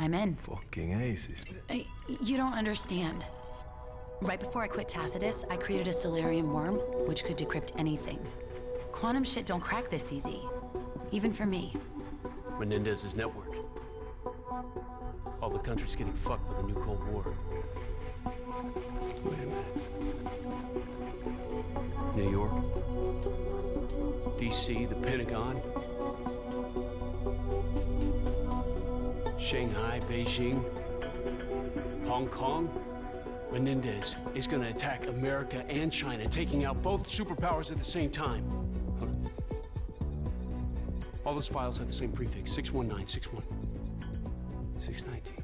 I'm in. Fucking ace, sister. I, you don't understand. Right before I quit Tacitus, I created a Celerium worm, which could decrypt anything. Quantum shit don't crack this easy. Even for me. Menendez's network. All the country's getting fucked with a new Cold War. Wait a minute. New York? DC, the Pentagon? Shanghai, Beijing? Hong Kong? Menendez is gonna attack America and China, taking out both superpowers at the same time. Huh. All those files have the same prefix, 61961. 619.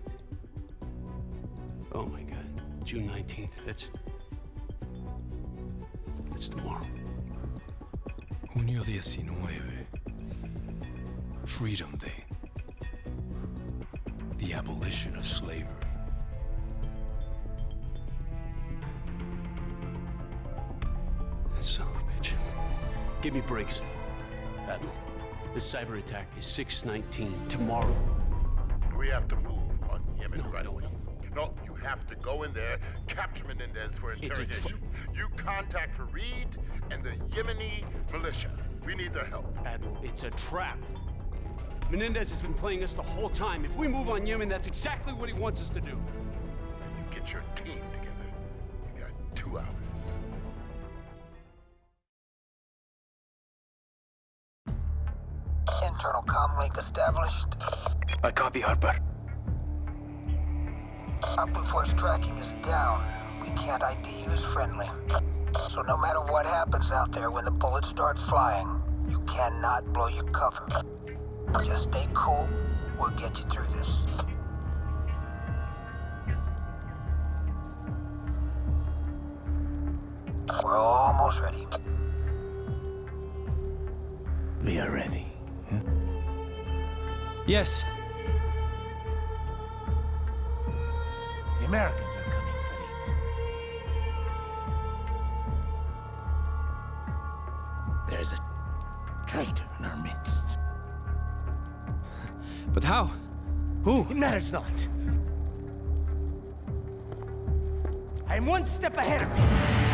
Oh my god. June 19th. That's... That's tomorrow. Junio 19. Freedom Day. The abolition of slavery. Son of a bitch. Give me Briggs. Admiral, this cyber attack is 619 tomorrow. We have to move on Yemen No, right no, away. No, you have to go in there, capture Menendez for a interrogation. You contact Farid and the Yemeni militia. We need their help. Admiral, it's a trap. Menendez has been playing us the whole time. If we move on Yemen, that's exactly what he wants us to do. You get your team together. You got two hours. Internal comm link established. I copy, Harper. Our Blue Force tracking is down. We can't ID you as friendly. So no matter what happens out there when the bullets start flying, you cannot blow your cover. Just stay cool. We'll get you through this. We're almost ready. We are ready. Yes. The Americans are coming, how? Who? It matters not. I am one step ahead of him.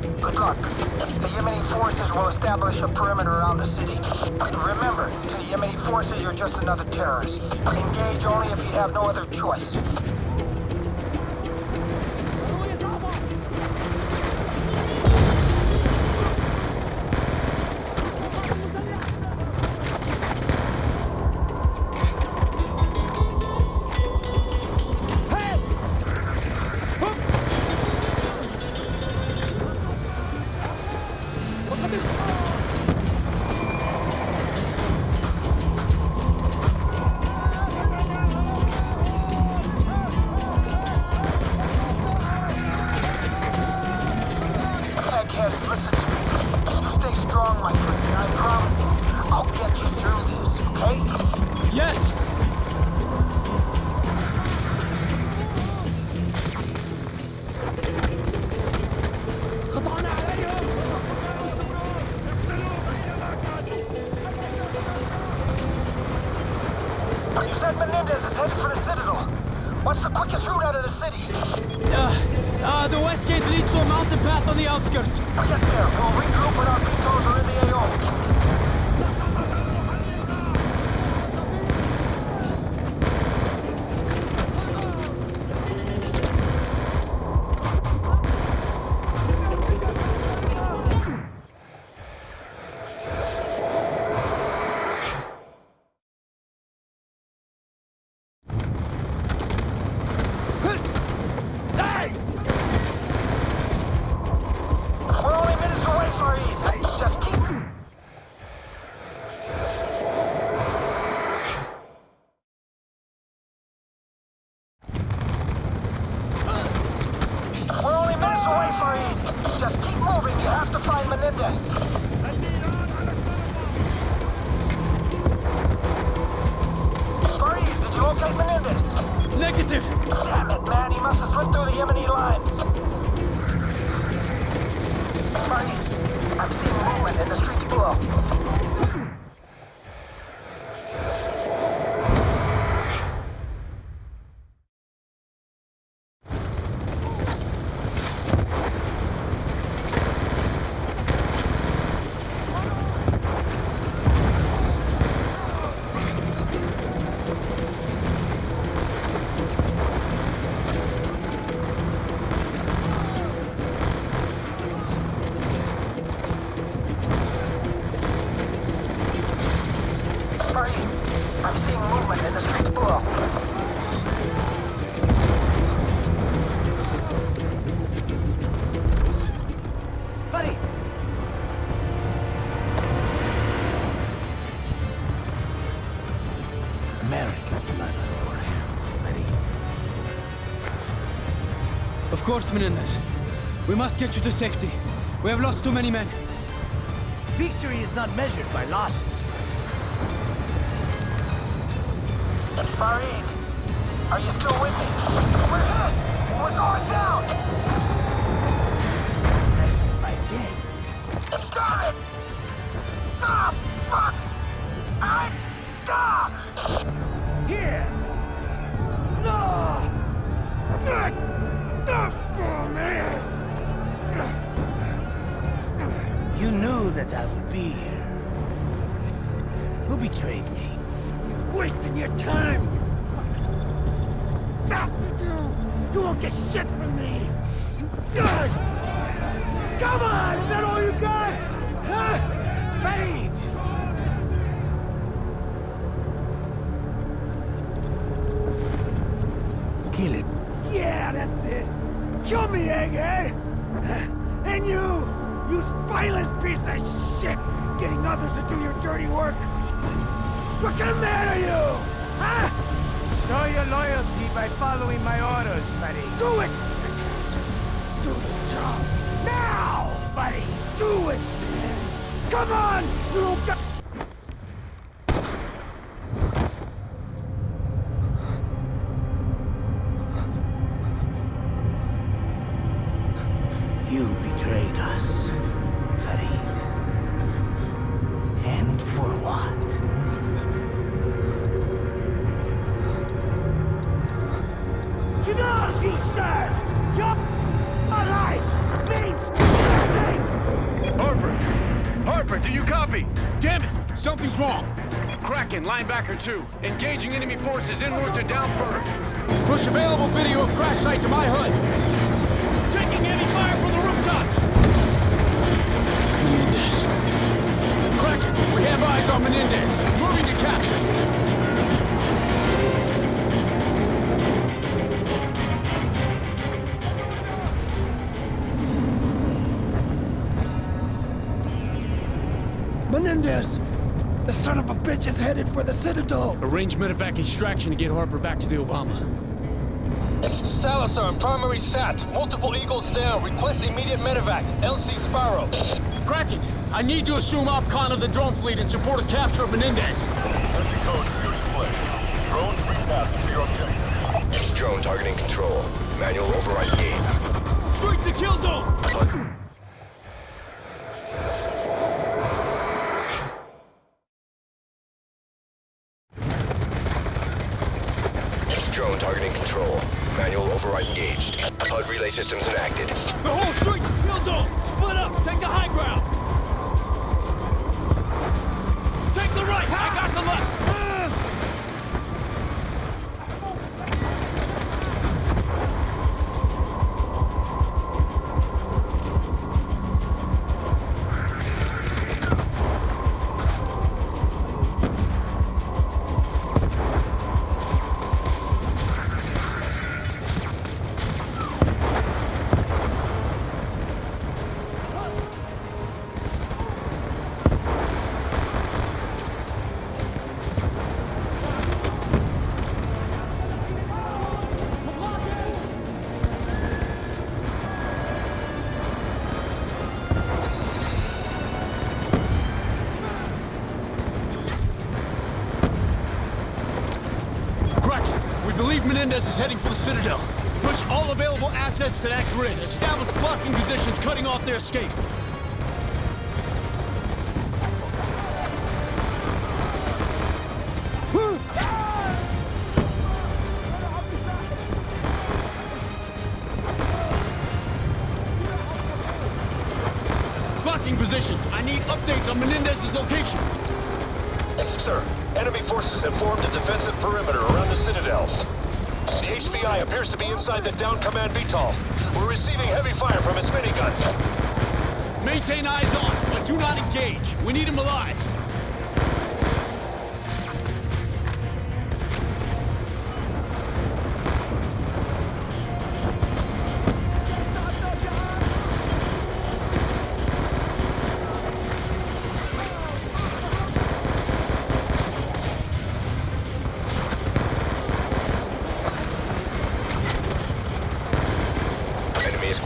Good luck. The Yemeni forces will establish a perimeter around the city. Remember, to the Yemeni forces, you're just another terrorist. Engage only if you have no other choice. Outskirts. Of course, Menendez. We must get you to safety. We have lost too many men. Victory is not measured by losses. Farid, are you still with me? We're hit! We're going down! By day. Damn it! Ah, that I would be here. Who betrayed me? You're wasting your time! Bastard you! You won't get shit from me! Good! Come on! Is that all you got? Huh? Fade! Kill it. Yeah, that's it. Kill me, Egg, eh? And you, you spineless piece of shit, getting others to do your dirty work. What kind of man are you? Huh? Show your loyalty by following my orders, buddy. Do it! Do the job. Now, buddy! Do it, man! Come on! You got... copy? Damn it! Something's wrong! Kraken, linebacker 2. Engaging enemy forces route to downburg. Push available video of crash site to my HUD. Taking enemy fire from the rooftops! Menendez. Kraken, we have eyes on Menendez. Moving to capture. Menendez! The son of a bitch is headed for the Citadel! Arrange medevac extraction to get Harper back to the Obama. Salazar, primary SAT. Multiple Eagles down. Request immediate medevac. LC Sparrow. Kraken, I need to assume OPCON of the drone fleet in support of capture of Menendez. Sending code to your display. Drones retasked to your objective. Drone targeting control. Manual override we Menendez is heading for the Citadel. Push all available assets to that grid. Establish blocking positions cutting off their escape. Blocking positions. I need updates on Menendez's location. Sir, enemy forces have formed a defensive perimeter around the Citadel. HVI appears to be inside the down command VTOL. We're receiving heavy fire from its miniguns. Maintain eyes on, but do not engage. We need him alive.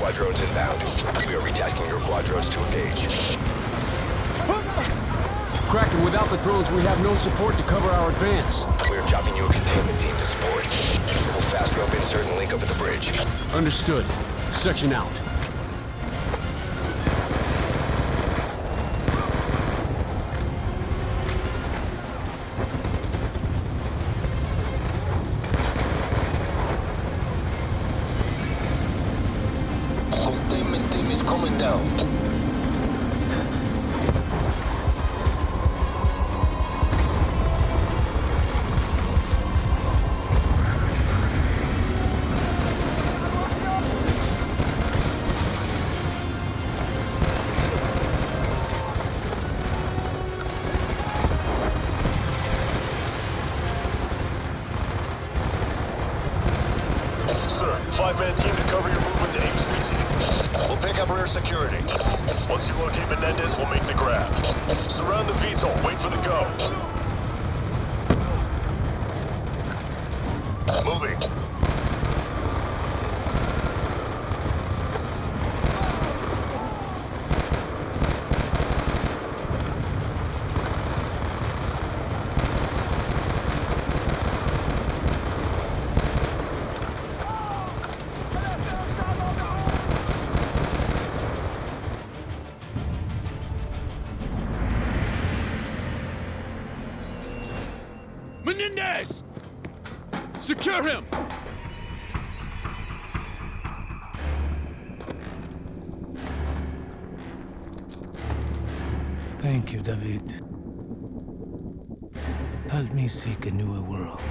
Enemy squadrons inbound. We are retasking your quadrons to engage. Kraken, without the drones, we have no support to cover our advance. We are dropping you a containment team to support. We'll fast rope insert and link up at the bridge. Understood. Section out. Five-man team to cover your movement to Ames. We'll pick up rear security. Once you locate Menendez, we'll make the grab. Surround the VTOL. Wait for the go. Moving. Secure him! Thank you, David. Help me seek a newer world.